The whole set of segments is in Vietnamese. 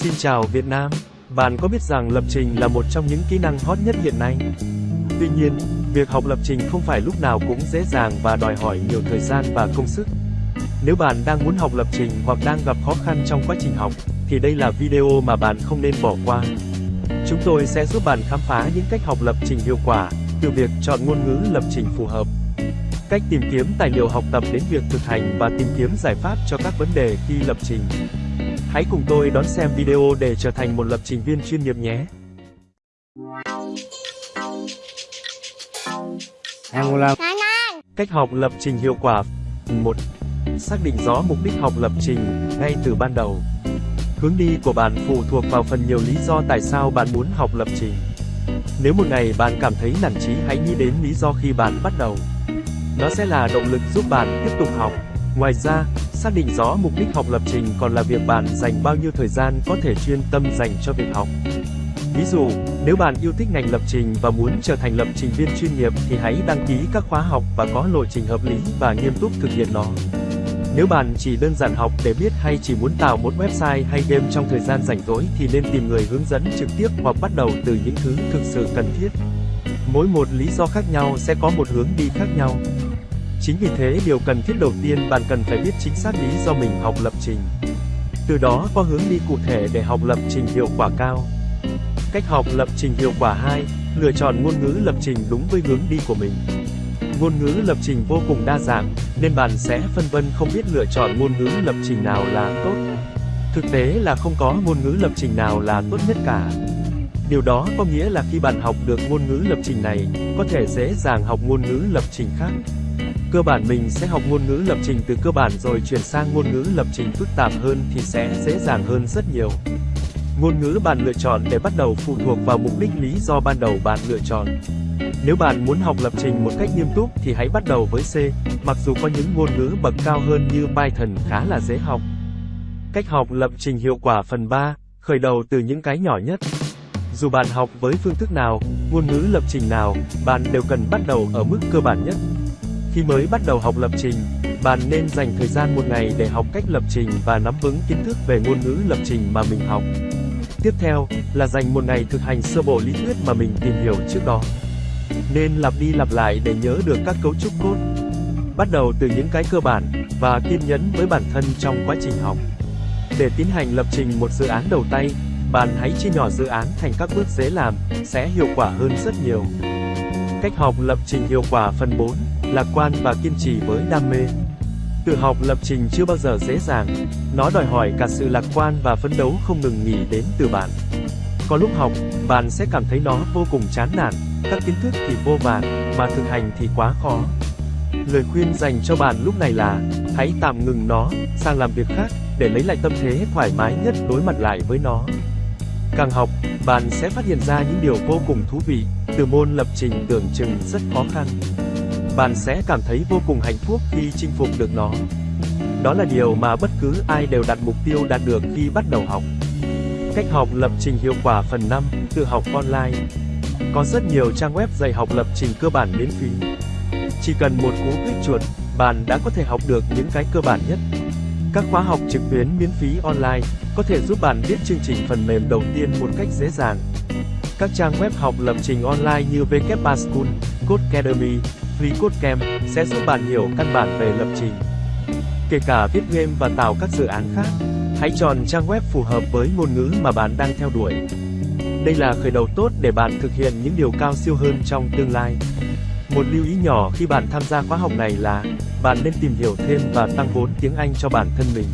Xin chào Việt Nam. Bạn có biết rằng lập trình là một trong những kỹ năng hot nhất hiện nay? Tuy nhiên, việc học lập trình không phải lúc nào cũng dễ dàng và đòi hỏi nhiều thời gian và công sức. Nếu bạn đang muốn học lập trình hoặc đang gặp khó khăn trong quá trình học, thì đây là video mà bạn không nên bỏ qua. Chúng tôi sẽ giúp bạn khám phá những cách học lập trình hiệu quả, từ việc chọn ngôn ngữ lập trình phù hợp, cách tìm kiếm tài liệu học tập đến việc thực hành và tìm kiếm giải pháp cho các vấn đề khi lập trình. Hãy cùng tôi đón xem video để trở thành một lập trình viên chuyên nghiệp nhé. Angular Cách học lập trình hiệu quả 1. Xác định rõ mục đích học lập trình ngay từ ban đầu. Hướng đi của bạn phụ thuộc vào phần nhiều lý do tại sao bạn muốn học lập trình. Nếu một ngày bạn cảm thấy nản chí hãy nghĩ đến lý do khi bạn bắt đầu. Nó sẽ là động lực giúp bạn tiếp tục học. Ngoài ra, xác định rõ mục đích học lập trình còn là việc bạn dành bao nhiêu thời gian có thể chuyên tâm dành cho việc học. Ví dụ, nếu bạn yêu thích ngành lập trình và muốn trở thành lập trình viên chuyên nghiệp thì hãy đăng ký các khóa học và có lộ trình hợp lý và nghiêm túc thực hiện nó. Nếu bạn chỉ đơn giản học để biết hay chỉ muốn tạo một website hay game trong thời gian rảnh rỗi thì nên tìm người hướng dẫn trực tiếp hoặc bắt đầu từ những thứ thực sự cần thiết. Mỗi một lý do khác nhau sẽ có một hướng đi khác nhau. Chính vì thế điều cần thiết đầu tiên bạn cần phải biết chính xác lý do mình học lập trình. Từ đó có hướng đi cụ thể để học lập trình hiệu quả cao. Cách học lập trình hiệu quả 2, lựa chọn ngôn ngữ lập trình đúng với hướng đi của mình. Ngôn ngữ lập trình vô cùng đa dạng, nên bạn sẽ phân vân không biết lựa chọn ngôn ngữ lập trình nào là tốt. Thực tế là không có ngôn ngữ lập trình nào là tốt nhất cả. Điều đó có nghĩa là khi bạn học được ngôn ngữ lập trình này, có thể dễ dàng học ngôn ngữ lập trình khác. Cơ bản mình sẽ học ngôn ngữ lập trình từ cơ bản rồi chuyển sang ngôn ngữ lập trình phức tạp hơn thì sẽ dễ dàng hơn rất nhiều. Ngôn ngữ bạn lựa chọn để bắt đầu phụ thuộc vào mục đích lý do ban đầu bạn lựa chọn. Nếu bạn muốn học lập trình một cách nghiêm túc thì hãy bắt đầu với C, mặc dù có những ngôn ngữ bậc cao hơn như Python khá là dễ học. Cách học lập trình hiệu quả phần 3, khởi đầu từ những cái nhỏ nhất. Dù bạn học với phương thức nào, ngôn ngữ lập trình nào, bạn đều cần bắt đầu ở mức cơ bản nhất. Khi mới bắt đầu học lập trình, bạn nên dành thời gian một ngày để học cách lập trình và nắm vững kiến thức về ngôn ngữ lập trình mà mình học. Tiếp theo, là dành một ngày thực hành sơ bộ lý thuyết mà mình tìm hiểu trước đó. Nên lặp đi lặp lại để nhớ được các cấu trúc code. Bắt đầu từ những cái cơ bản, và kiên nhẫn với bản thân trong quá trình học. Để tiến hành lập trình một dự án đầu tay, bạn hãy chia nhỏ dự án thành các bước dễ làm, sẽ hiệu quả hơn rất nhiều. Cách học lập trình hiệu quả phần 4, lạc quan và kiên trì với đam mê. Tự học lập trình chưa bao giờ dễ dàng, nó đòi hỏi cả sự lạc quan và phấn đấu không ngừng nghỉ đến từ bạn. Có lúc học, bạn sẽ cảm thấy nó vô cùng chán nản, các kiến thức thì vô vàn, mà thực hành thì quá khó. Lời khuyên dành cho bạn lúc này là, hãy tạm ngừng nó, sang làm việc khác, để lấy lại tâm thế thoải mái nhất đối mặt lại với nó. Càng học, bạn sẽ phát hiện ra những điều vô cùng thú vị, từ môn lập trình tưởng chừng rất khó khăn. Bạn sẽ cảm thấy vô cùng hạnh phúc khi chinh phục được nó. Đó là điều mà bất cứ ai đều đặt mục tiêu đạt được khi bắt đầu học. Cách học lập trình hiệu quả phần 5, tự học online. Có rất nhiều trang web dạy học lập trình cơ bản miễn phí. Chỉ cần một cú click chuột, bạn đã có thể học được những cái cơ bản nhất. Các khóa học trực tuyến miễn phí online có thể giúp bạn viết chương trình phần mềm đầu tiên một cách dễ dàng. Các trang web học lập trình online như WPA School, Codecademy, FreeCodeCamp sẽ giúp bạn hiểu căn bản về lập trình. Kể cả viết game và tạo các dự án khác, hãy chọn trang web phù hợp với ngôn ngữ mà bạn đang theo đuổi. Đây là khởi đầu tốt để bạn thực hiện những điều cao siêu hơn trong tương lai. Một lưu ý nhỏ khi bạn tham gia khóa học này là, bạn nên tìm hiểu thêm và tăng vốn tiếng Anh cho bản thân mình.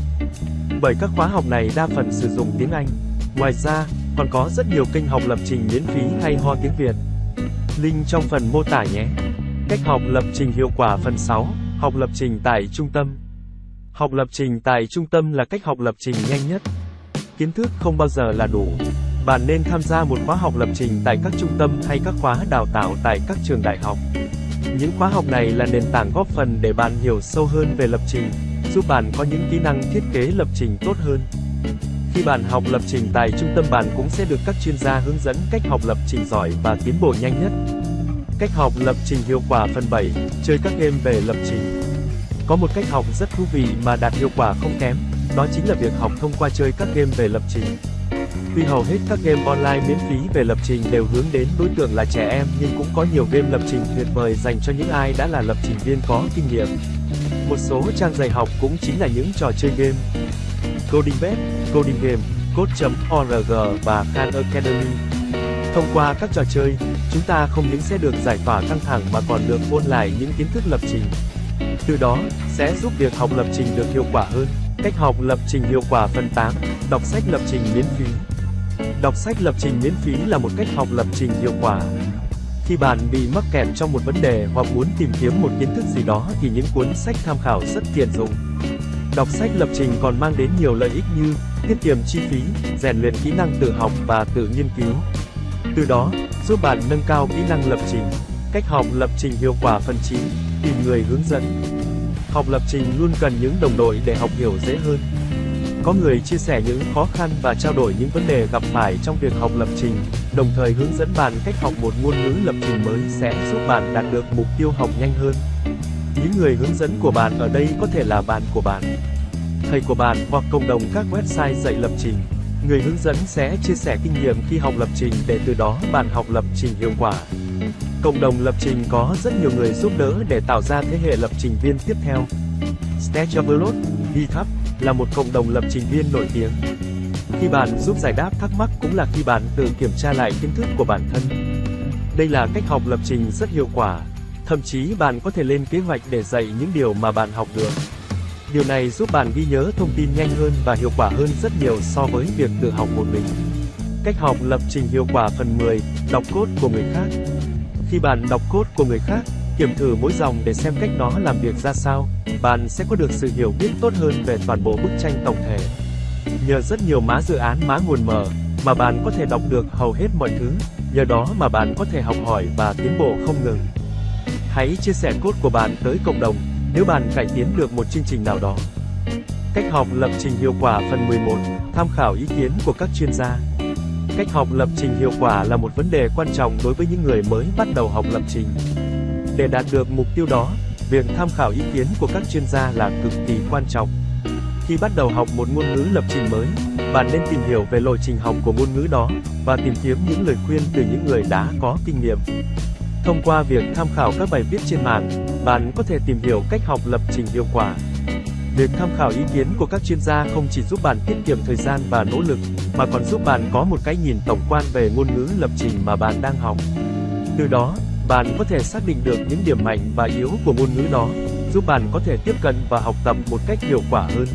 Bởi các khóa học này đa phần sử dụng tiếng Anh. Ngoài ra, còn có rất nhiều kênh học lập trình miễn phí hay ho tiếng Việt. Link trong phần mô tả nhé. Cách học lập trình hiệu quả phần 6, học lập trình tại trung tâm. Học lập trình tại trung tâm là cách học lập trình nhanh nhất. Kiến thức không bao giờ là đủ. Bạn nên tham gia một khóa học lập trình tại các trung tâm hay các khóa đào tạo tại các trường đại học. Những khóa học này là nền tảng góp phần để bạn hiểu sâu hơn về lập trình, giúp bạn có những kỹ năng thiết kế lập trình tốt hơn. Khi bạn học lập trình tại trung tâm bạn cũng sẽ được các chuyên gia hướng dẫn cách học lập trình giỏi và tiến bộ nhanh nhất. Cách học lập trình hiệu quả phần 7, chơi các game về lập trình. Có một cách học rất thú vị mà đạt hiệu quả không kém, đó chính là việc học thông qua chơi các game về lập trình. Tuy hầu hết các game online miễn phí về lập trình đều hướng đến đối tượng là trẻ em nhưng cũng có nhiều game lập trình tuyệt vời dành cho những ai đã là lập trình viên có kinh nghiệm. Một số trang dạy học cũng chính là những trò chơi game. Coding Web, Coding Game, Code.org và Khan Academy. Thông qua các trò chơi, chúng ta không những sẽ được giải tỏa căng thẳng mà còn được ôn lại những kiến thức lập trình. Từ đó, sẽ giúp việc học lập trình được hiệu quả hơn. Cách học lập trình hiệu quả phần 8, đọc sách lập trình miễn phí. Đọc sách lập trình miễn phí là một cách học lập trình hiệu quả. Khi bạn bị mắc kẹt trong một vấn đề hoặc muốn tìm kiếm một kiến thức gì đó thì những cuốn sách tham khảo rất tiện dụng. Đọc sách lập trình còn mang đến nhiều lợi ích như tiết kiệm chi phí, rèn luyện kỹ năng tự học và tự nghiên cứu. Từ đó, giúp bạn nâng cao kỹ năng lập trình. Cách học lập trình hiệu quả phần 9, tìm người hướng dẫn. Học lập trình luôn cần những đồng đội để học hiểu dễ hơn. Có người chia sẻ những khó khăn và trao đổi những vấn đề gặp phải trong việc học lập trình, đồng thời hướng dẫn bạn cách học một ngôn ngữ lập trình mới sẽ giúp bạn đạt được mục tiêu học nhanh hơn. Những người hướng dẫn của bạn ở đây có thể là bạn của bạn, thầy của bạn hoặc cộng đồng các website dạy lập trình. Người hướng dẫn sẽ chia sẻ kinh nghiệm khi học lập trình để từ đó bạn học lập trình hiệu quả. Cộng đồng lập trình có rất nhiều người giúp đỡ để tạo ra thế hệ lập trình viên tiếp theo. Stack GitHub, là một cộng đồng lập trình viên nổi tiếng. Khi bạn giúp giải đáp thắc mắc cũng là khi bạn tự kiểm tra lại kiến thức của bản thân. Đây là cách học lập trình rất hiệu quả. Thậm chí bạn có thể lên kế hoạch để dạy những điều mà bạn học được. Điều này giúp bạn ghi nhớ thông tin nhanh hơn và hiệu quả hơn rất nhiều so với việc tự học một mình. Cách học lập trình hiệu quả phần 10, đọc cốt của người khác. Khi bạn đọc cốt của người khác, kiểm thử mỗi dòng để xem cách nó làm việc ra sao, bạn sẽ có được sự hiểu biết tốt hơn về toàn bộ bức tranh tổng thể. Nhờ rất nhiều mã dự án mã nguồn mở, mà bạn có thể đọc được hầu hết mọi thứ, nhờ đó mà bạn có thể học hỏi và tiến bộ không ngừng. Hãy chia sẻ cốt của bạn tới cộng đồng, nếu bạn cải tiến được một chương trình nào đó. Cách học lập trình hiệu quả phần 11, tham khảo ý kiến của các chuyên gia. Cách học lập trình hiệu quả là một vấn đề quan trọng đối với những người mới bắt đầu học lập trình. Để đạt được mục tiêu đó, việc tham khảo ý kiến của các chuyên gia là cực kỳ quan trọng. Khi bắt đầu học một ngôn ngữ lập trình mới, bạn nên tìm hiểu về lộ trình học của ngôn ngữ đó và tìm kiếm những lời khuyên từ những người đã có kinh nghiệm. Thông qua việc tham khảo các bài viết trên mạng, bạn có thể tìm hiểu cách học lập trình hiệu quả. Việc tham khảo ý kiến của các chuyên gia không chỉ giúp bạn tiết kiệm thời gian và nỗ lực, mà còn giúp bạn có một cái nhìn tổng quan về ngôn ngữ lập trình mà bạn đang học. Từ đó, bạn có thể xác định được những điểm mạnh và yếu của ngôn ngữ đó, giúp bạn có thể tiếp cận và học tập một cách hiệu quả hơn.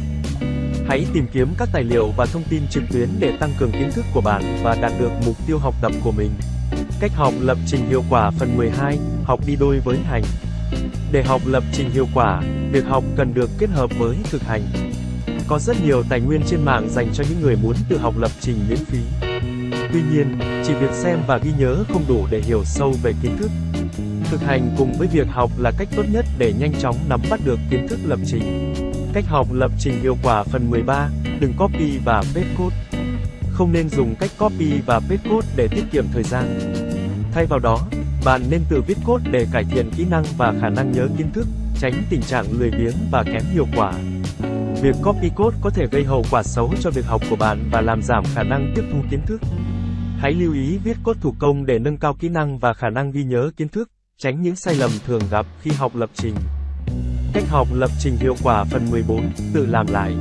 Hãy tìm kiếm các tài liệu và thông tin trực tuyến để tăng cường kiến thức của bạn và đạt được mục tiêu học tập của mình. Cách học lập trình hiệu quả phần 12, học đi đôi với hành. Để học lập trình hiệu quả, việc học cần được kết hợp với thực hành. Có rất nhiều tài nguyên trên mạng dành cho những người muốn tự học lập trình miễn phí. Tuy nhiên, chỉ việc xem và ghi nhớ không đủ để hiểu sâu về kiến thức. Thực hành cùng với việc học là cách tốt nhất để nhanh chóng nắm bắt được kiến thức lập trình. Cách học lập trình hiệu quả phần 13, đừng copy và paste code. Không nên dùng cách copy và paste code để tiết kiệm thời gian. Thay vào đó, bạn nên tự viết code để cải thiện kỹ năng và khả năng nhớ kiến thức, tránh tình trạng lười biếng và kém hiệu quả. Việc copy code có thể gây hậu quả xấu cho việc học của bạn và làm giảm khả năng tiếp thu kiến thức. Hãy lưu ý viết code thủ công để nâng cao kỹ năng và khả năng ghi nhớ kiến thức, tránh những sai lầm thường gặp khi học lập trình. Cách học lập trình hiệu quả phần 14, tự làm lại.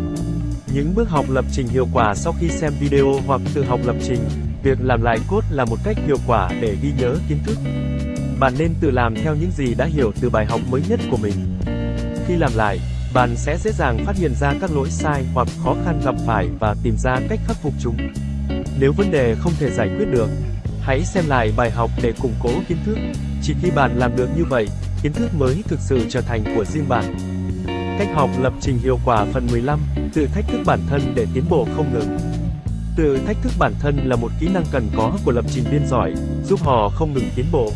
Những bước học lập trình hiệu quả sau khi xem video hoặc tự học lập trình, việc làm lại code là một cách hiệu quả để ghi nhớ kiến thức. Bạn nên tự làm theo những gì đã hiểu từ bài học mới nhất của mình. Khi làm lại, bạn sẽ dễ dàng phát hiện ra các lỗi sai hoặc khó khăn gặp phải và tìm ra cách khắc phục chúng. Nếu vấn đề không thể giải quyết được, hãy xem lại bài học để củng cố kiến thức. Chỉ khi bạn làm được như vậy, kiến thức mới thực sự trở thành của riêng bạn. Cách học lập trình hiệu quả phần 15, tự thách thức bản thân để tiến bộ không ngừng. Tự thách thức bản thân là một kỹ năng cần có của lập trình viên giỏi, giúp họ không ngừng tiến bộ.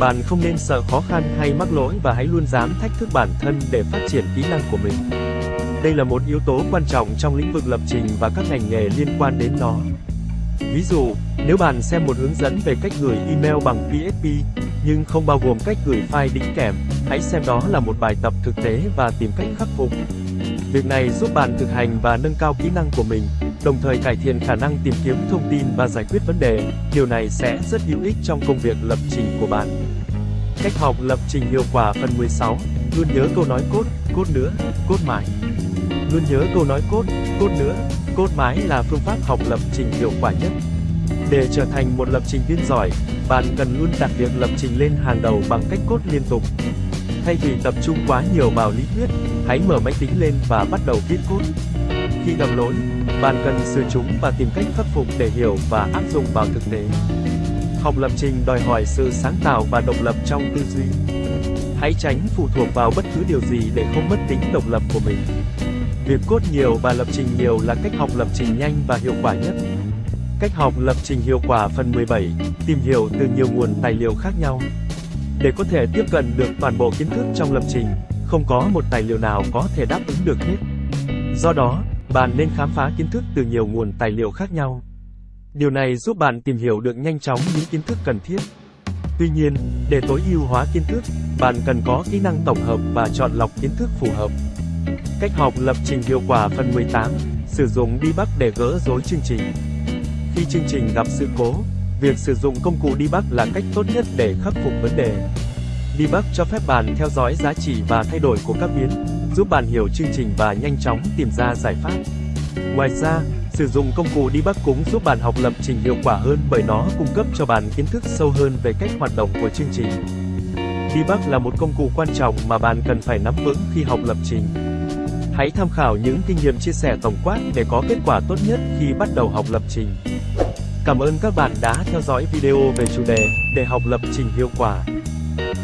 Bạn không nên sợ khó khăn hay mắc lỗi và hãy luôn dám thách thức bản thân để phát triển kỹ năng của mình. Đây là một yếu tố quan trọng trong lĩnh vực lập trình và các ngành nghề liên quan đến nó. Ví dụ, nếu bạn xem một hướng dẫn về cách gửi email bằng PHP, nhưng không bao gồm cách gửi file đính kèm, hãy xem đó là một bài tập thực tế và tìm cách khắc phục. Việc này giúp bạn thực hành và nâng cao kỹ năng của mình, đồng thời cải thiện khả năng tìm kiếm thông tin và giải quyết vấn đề. Điều này sẽ rất hữu ích trong công việc lập trình của bạn. Cách học lập trình hiệu quả phần 16, luôn nhớ câu nói cốt, cốt nữa, cốt mãi. Luôn nhớ câu nói cốt, cốt nữa, cốt mãi là phương pháp học lập trình hiệu quả nhất. Để trở thành một lập trình viên giỏi, bạn cần luôn đặt việc lập trình lên hàng đầu bằng cách cốt liên tục. Thay vì tập trung quá nhiều vào lý thuyết, hãy mở máy tính lên và bắt đầu viết cốt. Khi gặp lỗi, bạn cần sửa chúng và tìm cách khắc phục để hiểu và áp dụng vào thực tế. Học lập trình đòi hỏi sự sáng tạo và độc lập trong tư duy. Hãy tránh phụ thuộc vào bất cứ điều gì để không mất tính độc lập của mình. Việc cốt nhiều và lập trình nhiều là cách học lập trình nhanh và hiệu quả nhất. Cách học lập trình hiệu quả phần 17, tìm hiểu từ nhiều nguồn tài liệu khác nhau. Để có thể tiếp cận được toàn bộ kiến thức trong lập trình, không có một tài liệu nào có thể đáp ứng được hết. Do đó, bạn nên khám phá kiến thức từ nhiều nguồn tài liệu khác nhau. Điều này giúp bạn tìm hiểu được nhanh chóng những kiến thức cần thiết. Tuy nhiên, để tối ưu hóa kiến thức, bạn cần có kỹ năng tổng hợp và chọn lọc kiến thức phù hợp. Cách học lập trình hiệu quả phần 18, sử dụng debug để gỡ rối chương trình. Khi chương trình gặp sự cố, việc sử dụng công cụ debug là cách tốt nhất để khắc phục vấn đề. Debug cho phép bạn theo dõi giá trị và thay đổi của các biến, giúp bạn hiểu chương trình và nhanh chóng tìm ra giải pháp. Ngoài ra, sử dụng công cụ đi bắc cúng giúp bạn học lập trình hiệu quả hơn bởi nó cung cấp cho bạn kiến thức sâu hơn về cách hoạt động của chương trình. Debug là một công cụ quan trọng mà bạn cần phải nắm vững khi học lập trình. Hãy tham khảo những kinh nghiệm chia sẻ tổng quát để có kết quả tốt nhất khi bắt đầu học lập trình. Cảm ơn các bạn đã theo dõi video về chủ đề để học lập trình hiệu quả.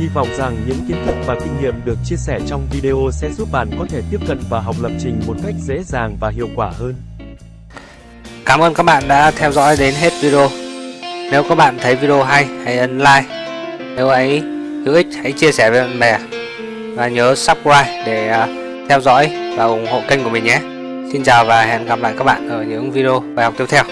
Hy vọng rằng những kiến thức và kinh nghiệm được chia sẻ trong video sẽ giúp bạn có thể tiếp cận và học lập trình một cách dễ dàng và hiệu quả hơn. Cảm ơn các bạn đã theo dõi đến hết video. Nếu các bạn thấy video hay, hãy ấn like. Nếu ấy hữu ích, hãy chia sẻ với bạn bè. Và nhớ subscribe để à, theo dõi và ủng hộ kênh của mình nhé. Xin chào và hẹn gặp lại các bạn ở những video bài học tiếp theo.